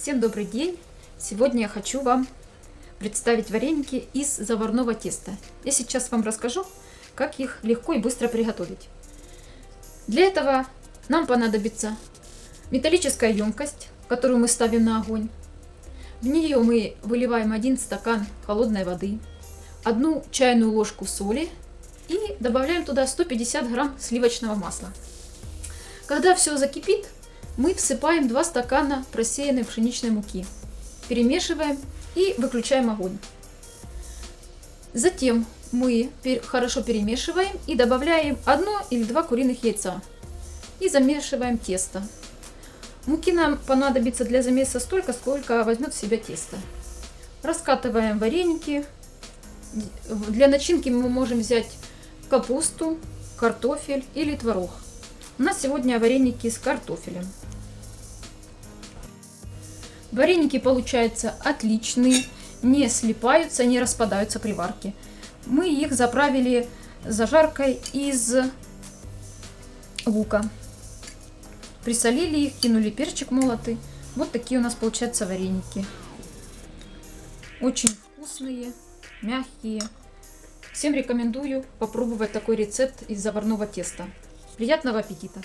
Всем добрый день! Сегодня я хочу вам представить вареники из заварного теста. Я сейчас вам расскажу, как их легко и быстро приготовить. Для этого нам понадобится металлическая емкость, которую мы ставим на огонь. В нее мы выливаем один стакан холодной воды, одну чайную ложку соли и добавляем туда 150 грамм сливочного масла. Когда все закипит, мы всыпаем 2 стакана просеянной пшеничной муки. Перемешиваем и выключаем огонь. Затем мы хорошо перемешиваем и добавляем одно или два куриных яйца. И замешиваем тесто. Муки нам понадобится для замеса столько, сколько возьмет в себя тесто. Раскатываем вареники. Для начинки мы можем взять капусту, картофель или творог. У нас сегодня вареники с картофелем. Вареники получаются отличные, не слипаются, не распадаются при варке. Мы их заправили зажаркой из лука. Присолили их, кинули перчик молотый. Вот такие у нас получаются вареники. Очень вкусные, мягкие. Всем рекомендую попробовать такой рецепт из заварного теста. Приятного аппетита!